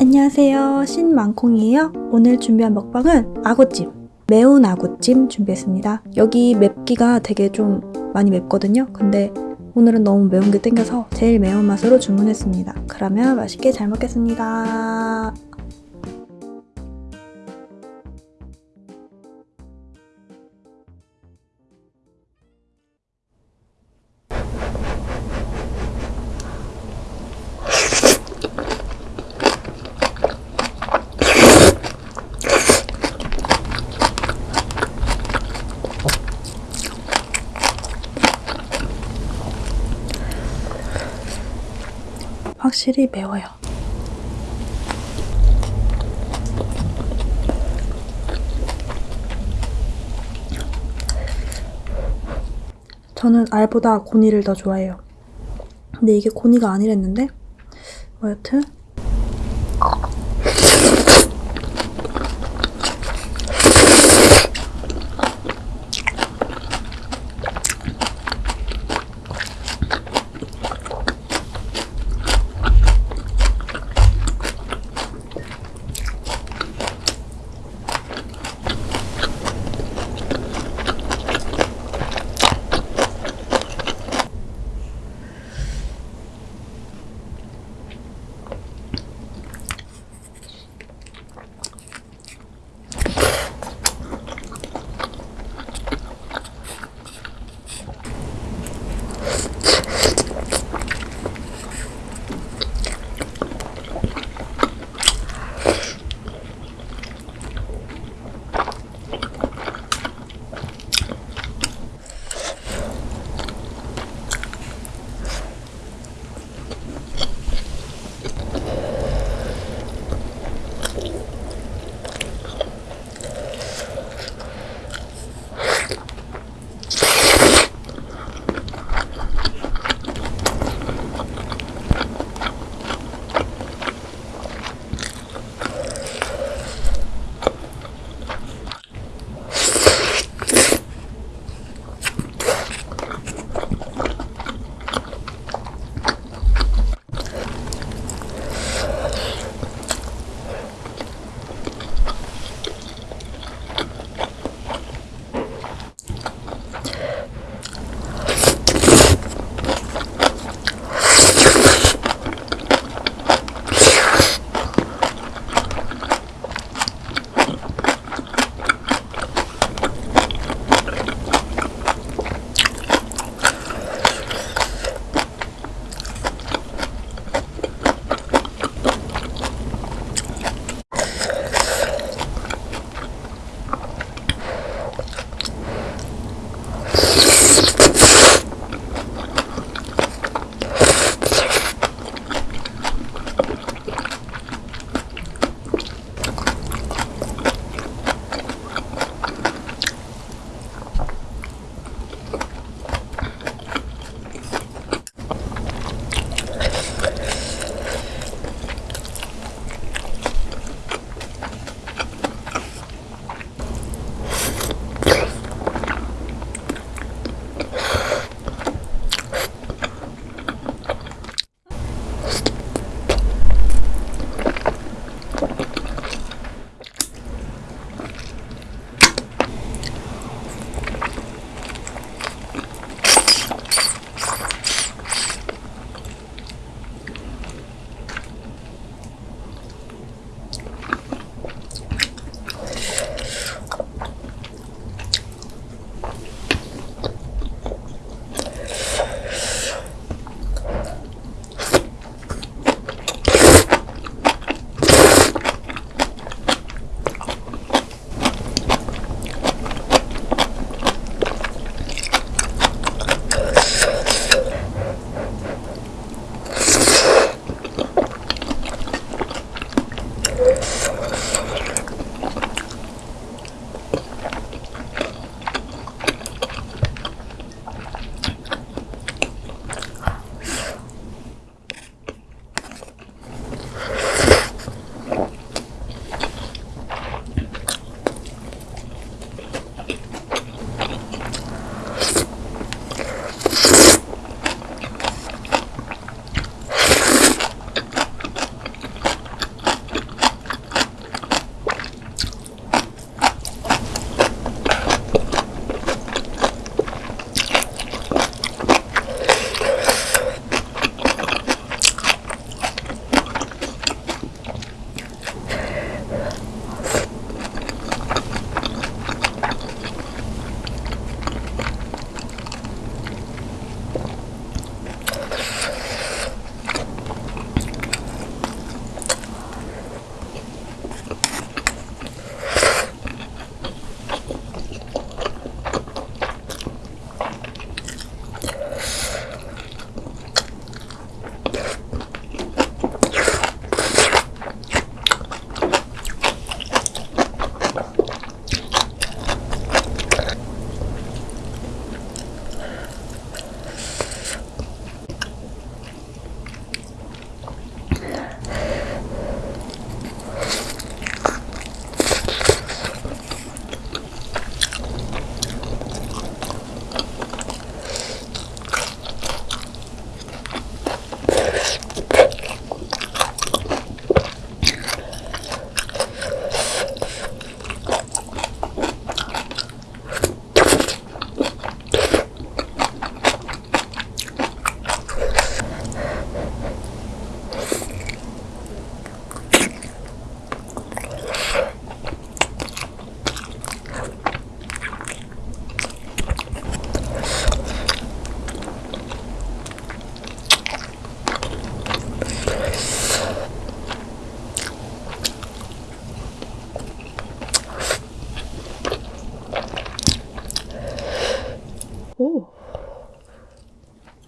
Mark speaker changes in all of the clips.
Speaker 1: 안녕하세요. 신망콩이에요. 오늘 준비한 먹방은 아구찜. 매운 아구찜 준비했습니다. 여기 맵기가 되게 좀 많이 맵거든요. 근데 오늘은 너무 매운 게 땡겨서 제일 매운 맛으로 주문했습니다. 그러면 맛있게 잘 먹겠습니다 확실히 매워요 저는 알보다 고니를 더 좋아해요. 근데 이게 고니가 아니랬는데 뭐 여튼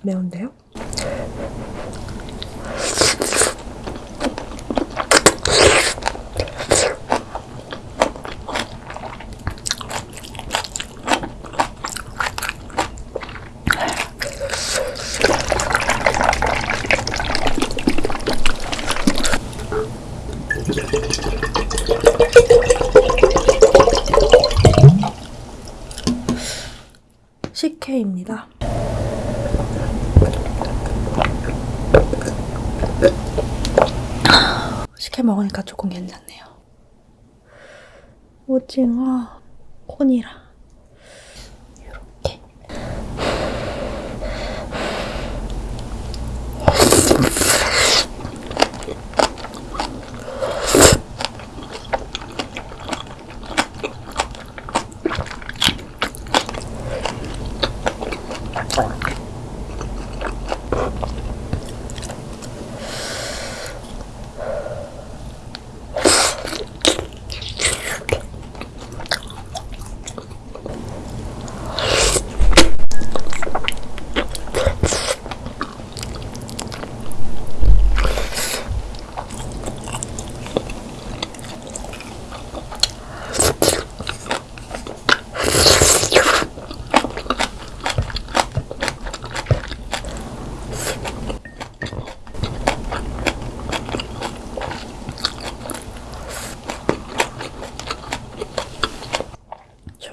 Speaker 1: 매운데요? 식혜입니다. 식혜 먹으니까 조금 괜찮네요. 오징어, 콘이라.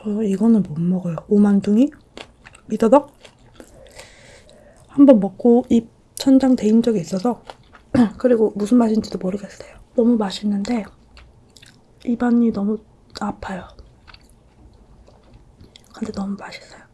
Speaker 1: 저 이거는 못 먹어요. 오만둥이? 미더덕? 한번 먹고 입 천장 대인 적이 있어서 그리고 무슨 맛인지도 모르겠어요. 너무 맛있는데 입안이 너무 아파요. 근데 너무 맛있어요.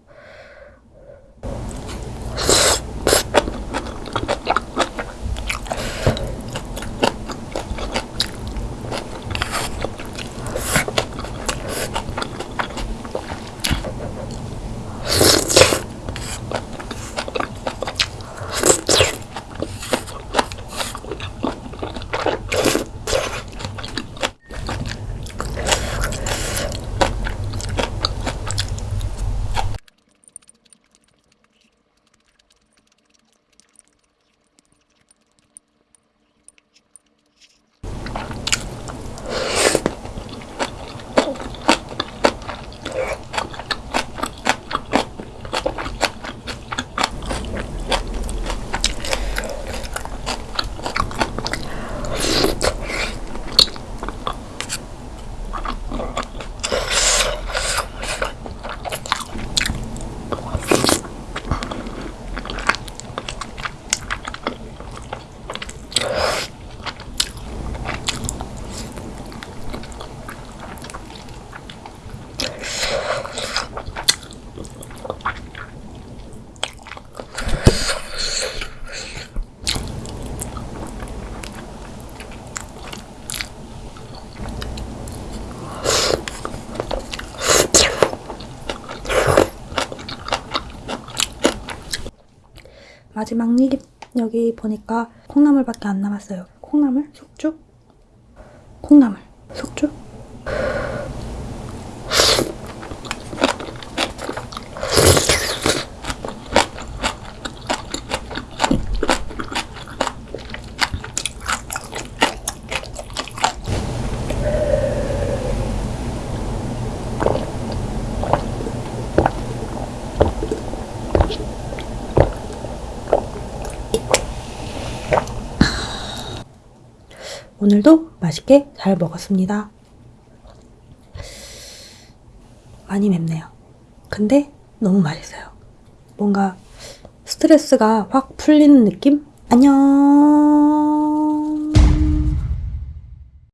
Speaker 1: 마지막 입 여기 보니까 콩나물밖에 안 남았어요. 콩나물? 속주? 콩나물, 속주? 오늘도 맛있게 잘 먹었습니다. 많이 맵네요. 근데 너무 맛있어요. 뭔가 스트레스가 확 풀리는 느낌? 안녕!